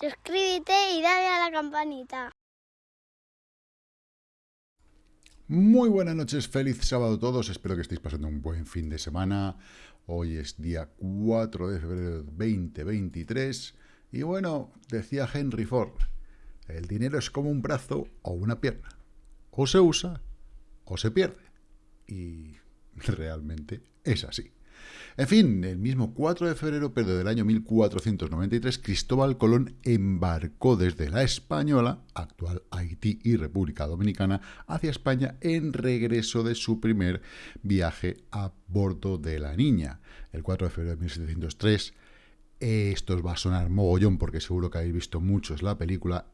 suscríbete y dale a la campanita. Muy buenas noches, feliz sábado a todos, espero que estéis pasando un buen fin de semana. Hoy es día 4 de febrero de 2023 y bueno, decía Henry Ford, el dinero es como un brazo o una pierna, o se usa o se pierde. Y realmente es así. En fin, el mismo 4 de febrero, pero del año 1493, Cristóbal Colón embarcó desde la Española, actual Haití y República Dominicana, hacia España en regreso de su primer viaje a bordo de la Niña. El 4 de febrero de 1703, esto os va a sonar mogollón porque seguro que habéis visto muchos la película,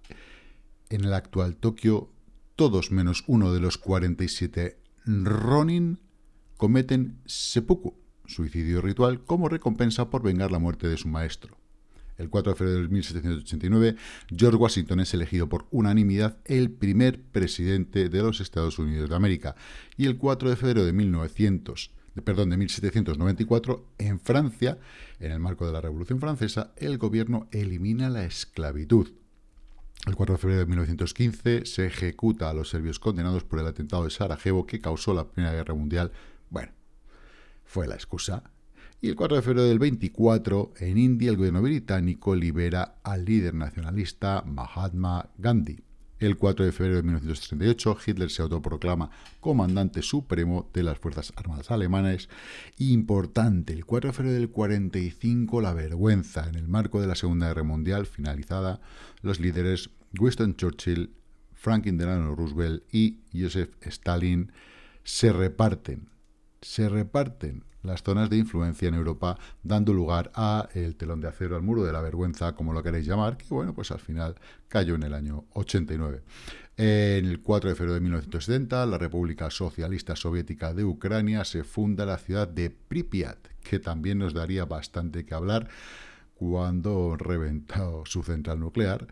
en el actual Tokio, todos menos uno de los 47 Ronin cometen seppuku, suicidio ritual, como recompensa por vengar la muerte de su maestro. El 4 de febrero de 1789, George Washington es elegido por unanimidad el primer presidente de los Estados Unidos de América. Y el 4 de febrero de, 1900, perdón, de 1794, en Francia, en el marco de la Revolución Francesa, el gobierno elimina la esclavitud. El 4 de febrero de 1915 se ejecuta a los serbios condenados por el atentado de Sarajevo que causó la Primera Guerra Mundial. Bueno, fue la excusa. Y el 4 de febrero del 24, en India, el gobierno británico libera al líder nacionalista Mahatma Gandhi. El 4 de febrero de 1938, Hitler se autoproclama comandante supremo de las Fuerzas Armadas alemanas. Importante, el 4 de febrero del 45, la vergüenza. En el marco de la Segunda Guerra Mundial finalizada, los líderes Winston Churchill, Franklin Delano Roosevelt y Joseph Stalin se reparten se reparten las zonas de influencia en Europa, dando lugar a el telón de acero, al muro de la vergüenza, como lo queréis llamar, que bueno, pues al final cayó en el año 89. En el 4 de febrero de 1970, la República Socialista Soviética de Ucrania se funda la ciudad de Pripyat, que también nos daría bastante que hablar cuando reventó su central nuclear.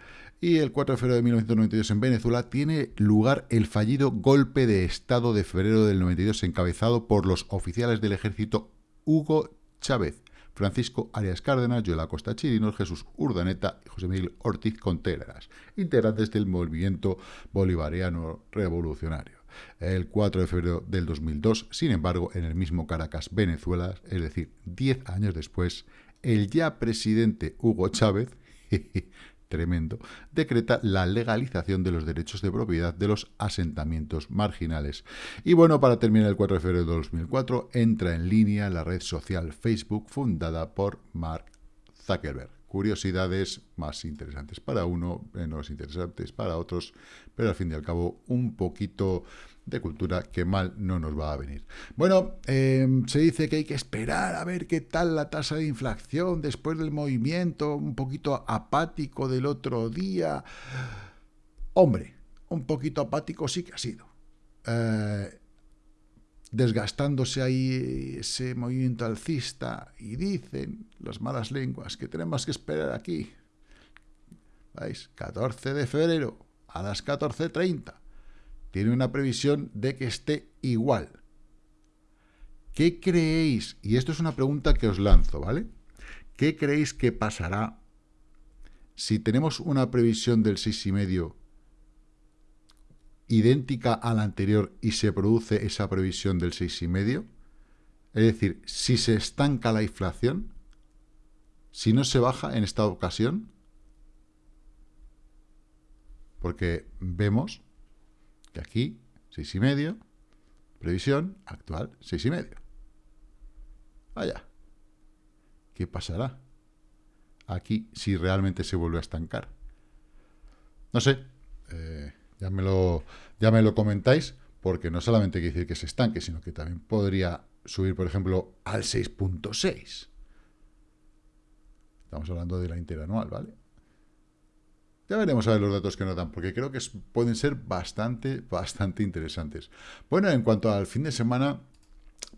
Y el 4 de febrero de 1992 en Venezuela tiene lugar el fallido golpe de Estado de febrero del 92 encabezado por los oficiales del ejército Hugo Chávez, Francisco Arias Cárdenas, Joel Acosta Chirinos, Jesús Urdaneta y José Miguel Ortiz Contreras, integrantes del movimiento bolivariano revolucionario. El 4 de febrero del 2002, sin embargo, en el mismo Caracas, Venezuela, es decir, 10 años después, el ya presidente Hugo Chávez tremendo, decreta la legalización de los derechos de propiedad de los asentamientos marginales. Y bueno, para terminar el 4 de febrero de 2004, entra en línea la red social Facebook fundada por Mark Zuckerberg. Curiosidades más interesantes para uno, menos interesantes para otros, pero al fin y al cabo un poquito de cultura que mal no nos va a venir. Bueno, em, se dice que hay que esperar a ver qué tal la tasa de inflación después del movimiento un poquito apático del otro día. Hombre, un poquito apático sí que ha sido. Eh, desgastándose ahí ese movimiento alcista y dicen las malas lenguas que tenemos que esperar aquí. ¿Veis? 14 de febrero a las 14.30 tiene una previsión de que esté igual. ¿Qué creéis? Y esto es una pregunta que os lanzo, ¿vale? ¿Qué creéis que pasará si tenemos una previsión del 6,5 idéntica a la anterior y se produce esa previsión del 6,5? Es decir, si se estanca la inflación, si no se baja en esta ocasión, porque vemos que aquí, seis y medio, previsión actual, seis y medio. Vaya, ¿qué pasará aquí si realmente se vuelve a estancar? No sé, eh, ya, me lo, ya me lo comentáis, porque no solamente que decir que se estanque, sino que también podría subir, por ejemplo, al 6.6. Estamos hablando de la interanual, ¿vale? Ya veremos a ver los datos que nos dan, porque creo que pueden ser bastante, bastante interesantes. Bueno, en cuanto al fin de semana,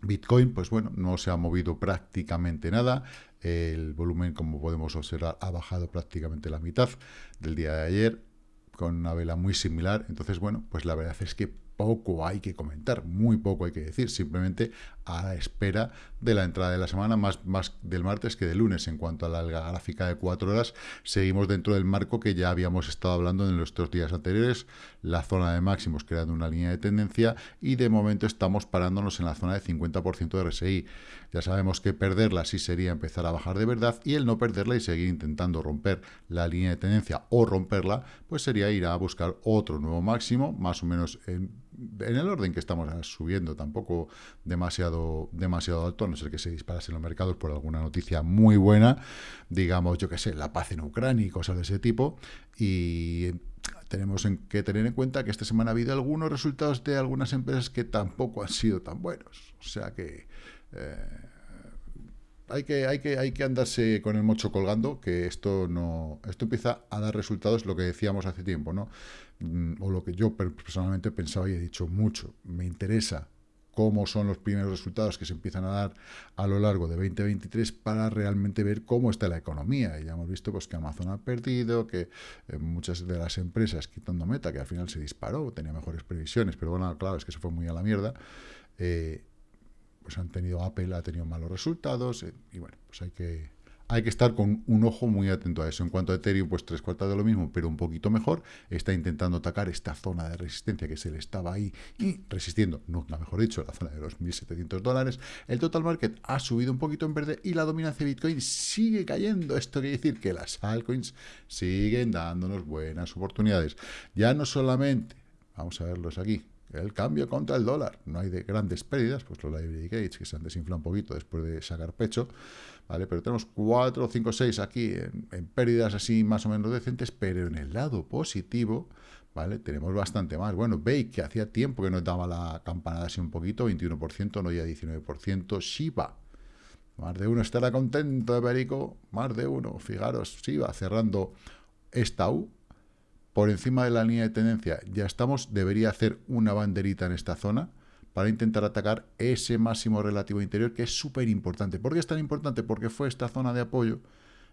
Bitcoin, pues bueno, no se ha movido prácticamente nada. El volumen, como podemos observar, ha bajado prácticamente la mitad del día de ayer, con una vela muy similar. Entonces, bueno, pues la verdad es que poco hay que comentar, muy poco hay que decir. Simplemente a la espera de la entrada de la semana, más, más del martes que del lunes. En cuanto a la gráfica de cuatro horas, seguimos dentro del marco que ya habíamos estado hablando en nuestros días anteriores, la zona de máximos creando una línea de tendencia y de momento estamos parándonos en la zona de 50% de RSI. Ya sabemos que perderla sí sería empezar a bajar de verdad y el no perderla y seguir intentando romper la línea de tendencia o romperla, pues sería ir a buscar otro nuevo máximo, más o menos en, en el orden que estamos subiendo, tampoco demasiado, demasiado alto, a no ser que se disparase en los mercados por alguna noticia muy buena, digamos, yo que sé, la paz en Ucrania y cosas de ese tipo, y tenemos que tener en cuenta que esta semana ha habido algunos resultados de algunas empresas que tampoco han sido tan buenos. O sea que, eh, hay, que hay, que hay que andarse con el mocho colgando, que esto no esto empieza a dar resultados, lo que decíamos hace tiempo, ¿no? Mm, o lo que yo personalmente pensaba y he dicho mucho. Me interesa cómo son los primeros resultados que se empiezan a dar a lo largo de 2023 para realmente ver cómo está la economía. Y ya hemos visto pues, que Amazon ha perdido, que eh, muchas de las empresas, quitando Meta, que al final se disparó, tenía mejores previsiones, pero bueno, claro, es que se fue muy a la mierda, eh, pues han tenido, Apple ha tenido malos resultados, eh, y bueno, pues hay que hay que estar con un ojo muy atento a eso. En cuanto a Ethereum, pues tres cuartas de lo mismo, pero un poquito mejor. Está intentando atacar esta zona de resistencia que se le estaba ahí y resistiendo, mejor dicho, la zona de los 1.700 dólares. El total market ha subido un poquito en verde y la dominancia de Bitcoin sigue cayendo. Esto quiere decir que las altcoins siguen dándonos buenas oportunidades. Ya no solamente, vamos a verlos aquí, el cambio contra el dólar. No hay de grandes pérdidas, pues los library gates que se han desinflado un poquito después de sacar pecho, ¿vale? Pero tenemos 4, 5, 6 aquí en, pérdidas así más o menos decentes, pero en el lado positivo, ¿vale? Tenemos bastante más. Bueno, Bake, que hacía tiempo que nos daba la campanada así un poquito, 21%, no ya 19%. Shiba, más de uno estará contento de Perico, más de uno. Fijaros, Shiba cerrando esta U, por encima de la línea de tendencia, ya estamos, debería hacer una banderita en esta zona para intentar atacar ese máximo relativo interior, que es súper importante. ¿Por qué es tan importante? Porque fue esta zona de apoyo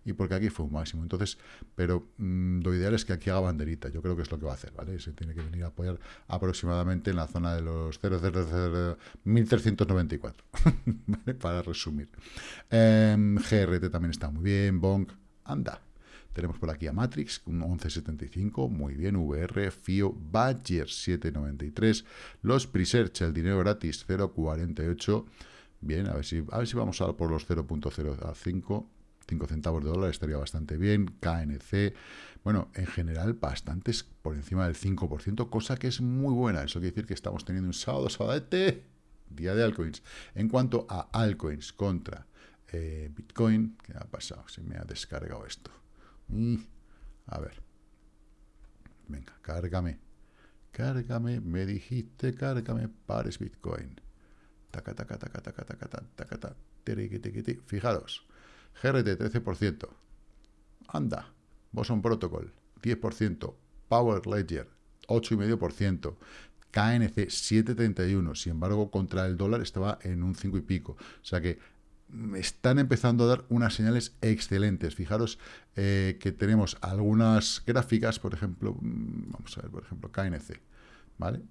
y porque aquí fue un máximo. Entonces, pero mm, lo ideal es que aquí haga banderita. Yo creo que es lo que va a hacer, ¿vale? Se tiene que venir a apoyar aproximadamente en la zona de los 000, 1394, ¿vale? Para resumir. Em, GRT también está muy bien, Bonk, anda, tenemos por aquí a Matrix, un 1175, muy bien, VR, FIO, Badger 793, los Presearch, el dinero gratis 0,48, bien, a ver si, a ver si vamos a por los 0.05, 5 centavos de dólar estaría bastante bien, KNC, bueno, en general bastantes por encima del 5%, cosa que es muy buena, eso quiere decir que estamos teniendo un sábado, sabadete, día de altcoins. En cuanto a altcoins contra eh, Bitcoin, ¿qué ha pasado? Se me ha descargado esto. A ver. Venga, cárgame. Cárgame, me dijiste, cárgame, pares Bitcoin. Taca, taca, taca, taca, taca, taca, taca, Fijaros, GRT 13%. Anda, Boson Protocol 10%. Power Ledger 8,5%. KNC 7,31. Sin embargo, contra el dólar estaba en un 5 y pico. O sea que están empezando a dar unas señales excelentes. Fijaros eh, que tenemos algunas gráficas, por ejemplo, mm, vamos a ver, por ejemplo, KNC, ¿vale?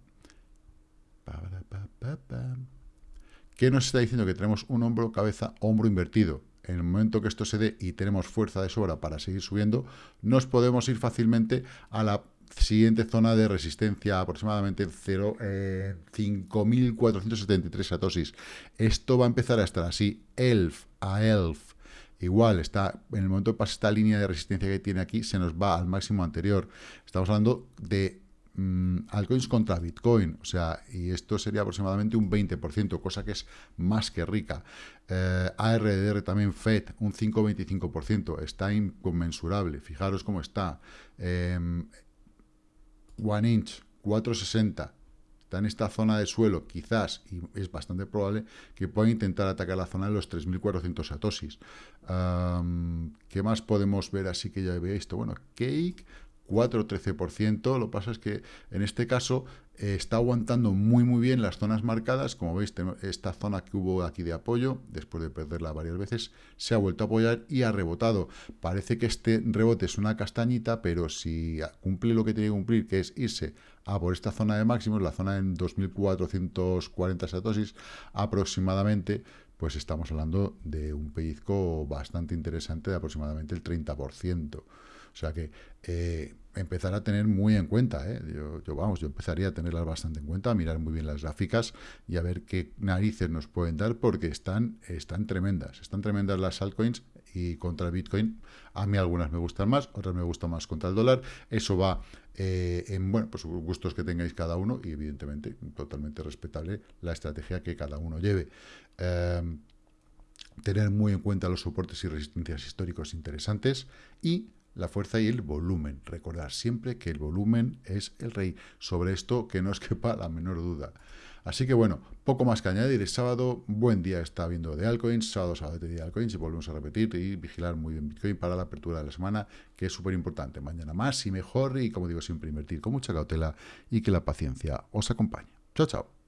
¿Qué nos está diciendo? Que tenemos un hombro, cabeza, hombro invertido. En el momento que esto se dé y tenemos fuerza de sobra para seguir subiendo, nos podemos ir fácilmente a la siguiente zona de resistencia aproximadamente 0, 5.473 eh, satosis. Esto va a empezar a estar así, ELF a ELF. Igual, está en el momento que pasa esta línea de resistencia que tiene aquí, se nos va al máximo anterior. Estamos hablando de mm, altcoins contra Bitcoin, o sea, y esto sería aproximadamente un 20%, cosa que es más que rica. Eh, ARDR también FED, un 5,25%, está inconmensurable, fijaros cómo está. Em, One Inch 460 está en esta zona de suelo, quizás, y es bastante probable, que pueda intentar atacar la zona de los 3.400 satosis. ¿Qué más podemos ver así que ya había visto? Bueno, Cake 4-13%. Lo que pasa es que en este caso eh, está aguantando muy muy bien las zonas marcadas. Como veis, esta zona que hubo aquí de apoyo, después de perderla varias veces, se ha vuelto a apoyar y ha rebotado. Parece que este rebote es una castañita, pero si cumple lo que tiene que cumplir, que es irse a por esta zona de máximos, la zona en 2440 satosis aproximadamente, pues estamos hablando de un pellizco bastante interesante de aproximadamente el 30%. O sea que eh, empezar a tener muy en cuenta, ¿eh? yo, vamos, yo empezaría a tenerlas bastante en cuenta, a mirar muy bien las gráficas y a ver qué narices nos pueden dar porque están, están tremendas, están tremendas las altcoins y contra el Bitcoin. A mí algunas me gustan más, otras me gustan más contra el dólar. Eso va eh, en bueno, pues gustos que tengáis cada uno y evidentemente totalmente respetable la estrategia que cada uno lleve. Em, tener muy en cuenta los soportes y resistencias históricos interesantes y la fuerza y el volumen. Recordar siempre que el volumen es el rey. Sobre esto que no os quepa la menor duda. Así que bueno, poco más que añadir. Es sábado, buen día está viendo de altcoins, sábado, sábado de día de altcoins y volvemos a repetir y vigilar muy bien Bitcoin para la apertura de la semana, que es súper importante. Mañana más y mejor y como digo siempre invertir con mucha cautela y que la paciencia os acompañe. Chao, chao.